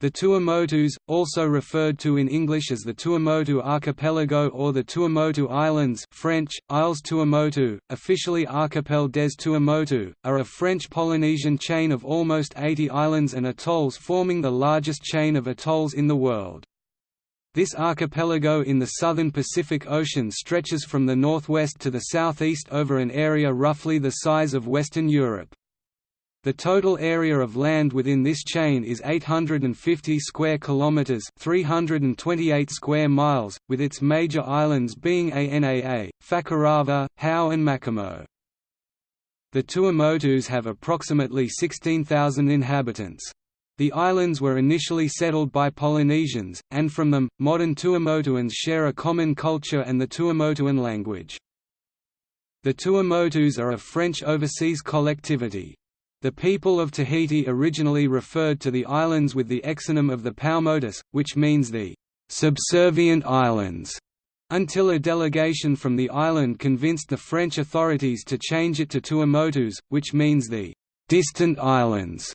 The Tuamotus, also referred to in English as the Tuamotu Archipelago or the Tuamotu Islands French, Isles Tuamotu, officially Archipel des Tuamotu, are a French Polynesian chain of almost 80 islands and atolls forming the largest chain of atolls in the world. This archipelago in the southern Pacific Ocean stretches from the northwest to the southeast over an area roughly the size of Western Europe. The total area of land within this chain is 850 square kilometers, 328 square miles, with its major islands being Anaa, Fakarava, Hao and Makemo. The Tuamotus have approximately 16,000 inhabitants. The islands were initially settled by Polynesians, and from them, modern Tuamotuans share a common culture and the Tuamotuan language. The Tuamotus are a French overseas collectivity. The people of Tahiti originally referred to the islands with the exonym of the Paumotus, which means the «subservient islands», until a delegation from the island convinced the French authorities to change it to Tuamotus, which means the «distant islands».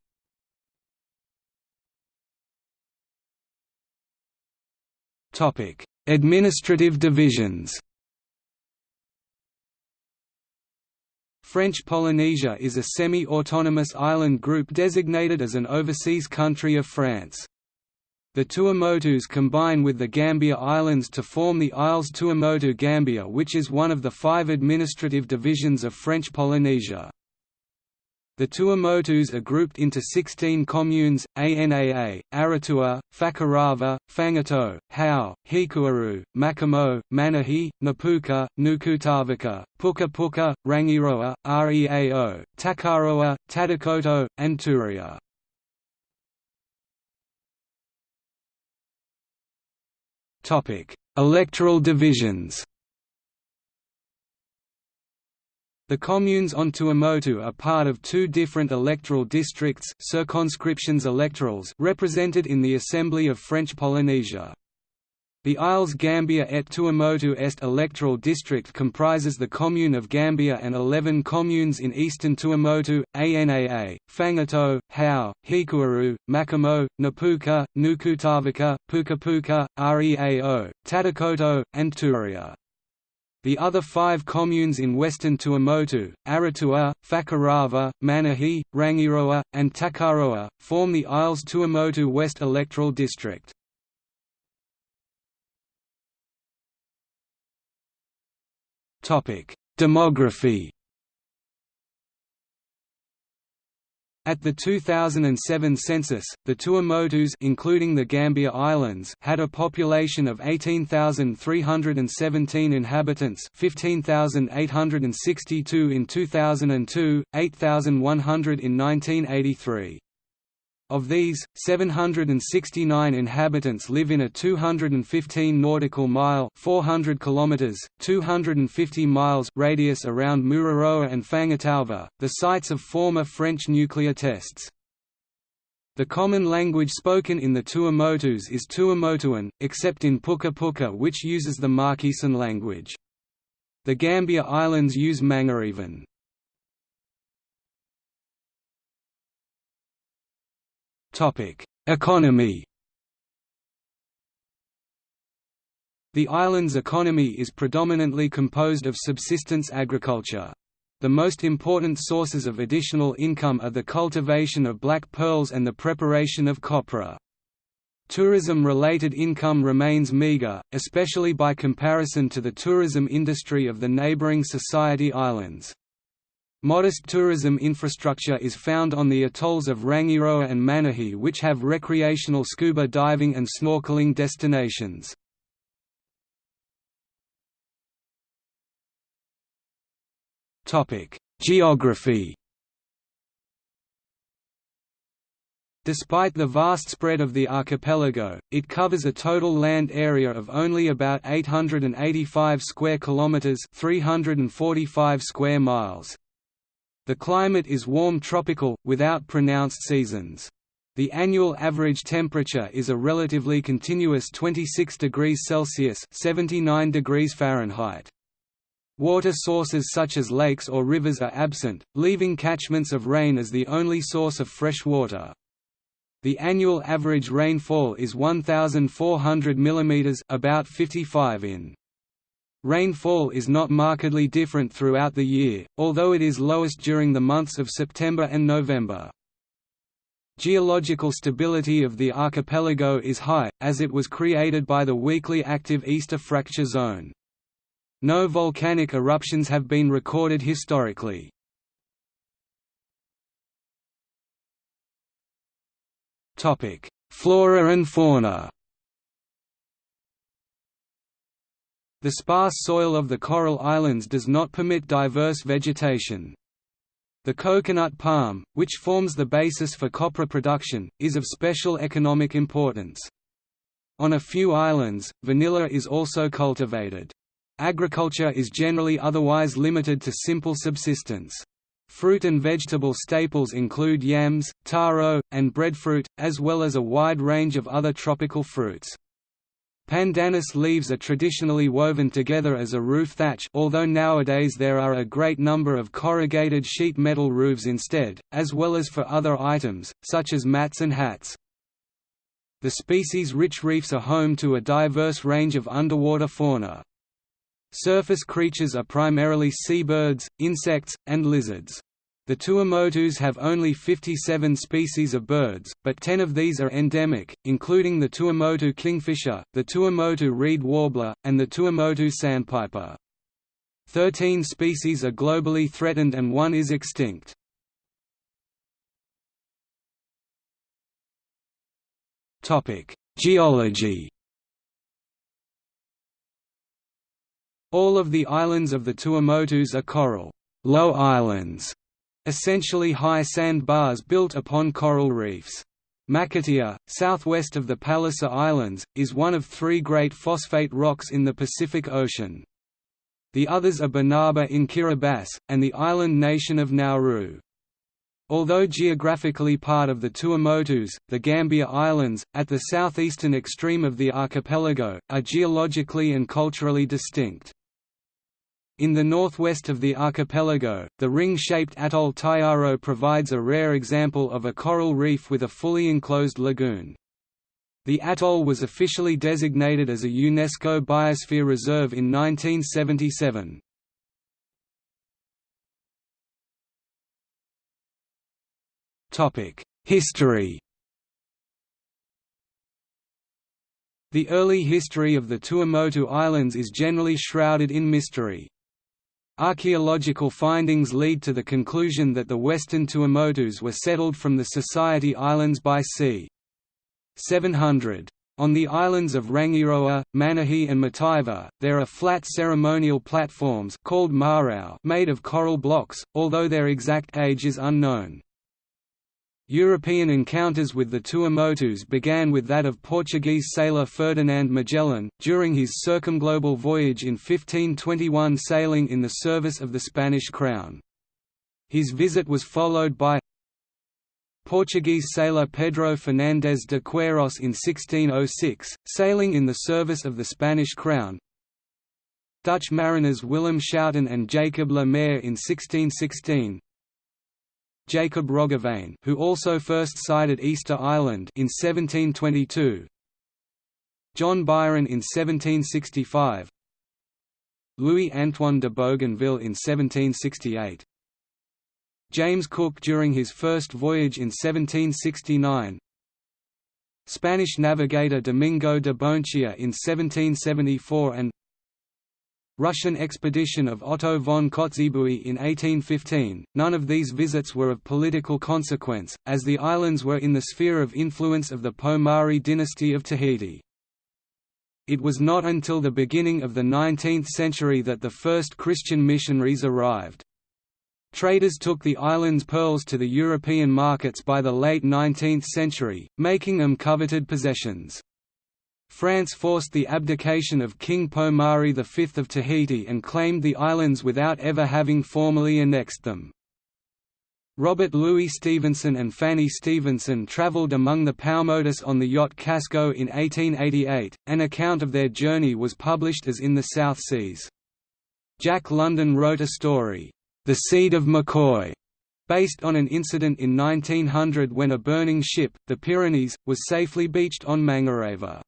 Administrative divisions French Polynesia is a semi-autonomous island group designated as an overseas country of France. The Tuamotus combine with the Gambier Islands to form the Isles Tuamotu Gambier which is one of the five administrative divisions of French Polynesia. The Tuamotus are grouped into 16 communes, Anaa, Arutua, Fakarava, Fangatau, Hao, Hikueru, Makemo, Manihi, Napuka, Nukutavake, Puka Puka, Rangiroa, Reao, Takaroa, Tatakoto, and Tureia. Electoral divisions The communes on Tuamotu are part of two different electoral districts circonscriptions electorales represented in the Assembly of French Polynesia. The Isles Gambier et Tuamotu Est electoral district comprises the commune of Gambier and 11 communes in eastern Tuamotu, Anaa, Fangatau, Hao, Hikueru, Makemo, Napuka, Nukutavake, Puka Puka, Reao, Tatakoto, and Tureia. The other five communes in western Tuamotu, Arutua, Fakarava, Manihi, Rangiroa, and Takaroa, form the Isles Tuamotu West electoral district. Demography At the 2007 census, the Tuamotus including the Gambier Islands had a population of 18,317 inhabitants 15,862 in 2002, 8,100 in 1983. Of these, 769 inhabitants live in a 215 nautical mile 400 kilometers, 250 miles radius around Mururoa and Fangataufa, the sites of former French nuclear tests. The common language spoken in the Tuamotus is Tuamotuan, except in Puka Puka which uses the Marquesan language. The Gambier Islands use Mangarevan. Economy The island's economy is predominantly composed of subsistence agriculture. The most important sources of additional income are the cultivation of black pearls and the preparation of copra. Tourism-related income remains meager, especially by comparison to the tourism industry of the neighboring Society Islands. Modest tourism infrastructure is found on the atolls of Rangiroa and Manihi which have recreational scuba diving and snorkeling destinations. Geography Despite the vast spread of the archipelago, it covers a total land area of only about 885 square kilometers, 345 square miles. The climate is warm tropical, without pronounced seasons. The annual average temperature is a relatively continuous 26 degrees Celsius 79 degrees Fahrenheit. Water sources such as lakes or rivers are absent, leaving catchments of rain as the only source of fresh water. The annual average rainfall is 1,400 mm about 55 in. Rainfall is not markedly different throughout the year, although it is lowest during the months of September and November. Geological stability of the archipelago is high, as it was created by the weakly active Easter fracture zone. No volcanic eruptions have been recorded historically. Flora and fauna The sparse soil of the coral islands does not permit diverse vegetation. The coconut palm, which forms the basis for copra production, is of special economic importance. On a few islands, vanilla is also cultivated. Agriculture is generally otherwise limited to simple subsistence. Fruit and vegetable staples include yams, taro, and breadfruit, as well as a wide range of other tropical fruits. Pandanus leaves are traditionally woven together as a roof thatch although nowadays there are a great number of corrugated sheet metal roofs instead, as well as for other items, such as mats and hats. The species-rich reefs are home to a diverse range of underwater fauna. Surface creatures are primarily seabirds, insects, and lizards. The Tuamotus have only 57 species of birds, but 10 of these are endemic, including the Tuamotu kingfisher, the Tuamotu reed warbler, and the Tuamotu sandpiper. Thirteen species are globally threatened and one is extinct. Geology All of the islands of the Tuamotus are coral low islands essentially high sand bars built upon coral reefs. Makatea, southwest of the Palliser Islands, is one of three great phosphate rocks in the Pacific Ocean. The others are Banaba in Kiribati, and the island nation of Nauru. Although geographically part of the Tuamotus, the Gambier Islands, at the southeastern extreme of the archipelago, are geologically and culturally distinct. In the northwest of the archipelago, the ring-shaped atoll Taiaro provides a rare example of a coral reef with a fully enclosed lagoon. The atoll was officially designated as a UNESCO Biosphere Reserve in 1977. History The early history of the Tuamotu Islands is generally shrouded in mystery. Archaeological findings lead to the conclusion that the western Tuamotus were settled from the Society Islands by c. 700. On the islands of Rangiroa, Manihi and Mataiva, there are flat ceremonial platforms called made of coral blocks, although their exact age is unknown. European encounters with the Tuamotus began with that of Portuguese sailor Ferdinand Magellan, during his circumglobal voyage in 1521 sailing in the service of the Spanish crown. His visit was followed by Portuguese sailor Pedro Fernandes de Queiroz in 1606, sailing in the service of the Spanish crown, Dutch mariners Willem Schouten and Jacob Le Maire in 1616, Jacob Roggeveen who also first sighted Easter Island in 1722 John Byron in 1765 Louis-Antoine de Bougainville in 1768 James Cook during his first voyage in 1769 Spanish navigator Domingo de Boenechea in 1774 and Russian expedition of Otto von Kotzebue in 1815. None of these visits were of political consequence, as the islands were in the sphere of influence of the Pomare dynasty of Tahiti. It was not until the beginning of the 19th century that the first Christian missionaries arrived. Traders took the island's pearls to the European markets by the late 19th century, making them coveted possessions. France forced the abdication of King Pomare V of Tahiti and claimed the islands without ever having formally annexed them. Robert Louis Stevenson and Fanny Stevenson travelled among the Paumotus on the yacht Casco in 1888. An account of their journey was published as In the South Seas. Jack London wrote a story, The Seed of McCoy, based on an incident in 1900 when a burning ship, the Pyrenees, was safely beached on Mangareva.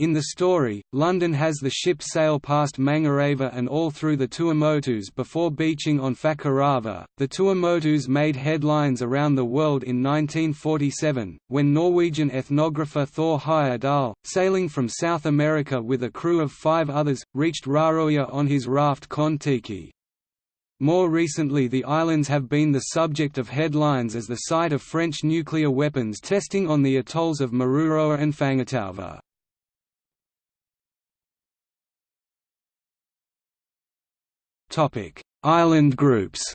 In the story, London has the ship sail past Mangareva and all through the Tuamotus before beaching on Fakarava. The Tuamotus made headlines around the world in 1947, when Norwegian ethnographer Thor Heyerdahl, sailing from South America with a crew of five others, reached Raroia on his raft Kon-Tiki. More recently the islands have been the subject of headlines as the site of French nuclear weapons testing on the atolls of Mururoa and Fangataufa. Island groups.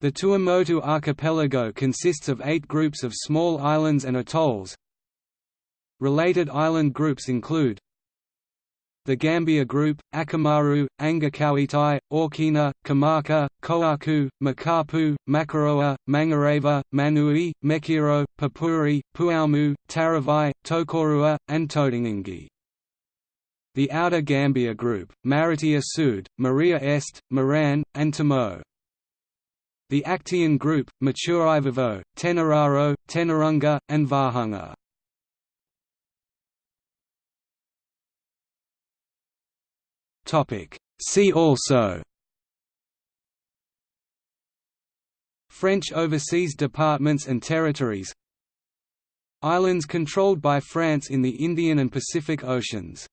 The Tuamotu archipelago consists of eight groups of small islands and atolls. Related island groups include the Gambier Group, Akamaru, Angakauitai, Aukena, Kamaka, Koaku, Makapu, Makaroa, Mangareva, Manui, Mekiro, Papuri, Puaumu, Taravai, Tokorua, and Todingingi the Outer Gambier Group, Marutea Sud, Maria Est, Moran, and Tamo. The Actaeon Group, Maturivivo, Tenararo, Tenarunga, and Vahanga. See also French overseas departments and territories Islands controlled by France in the Indian and Pacific Oceans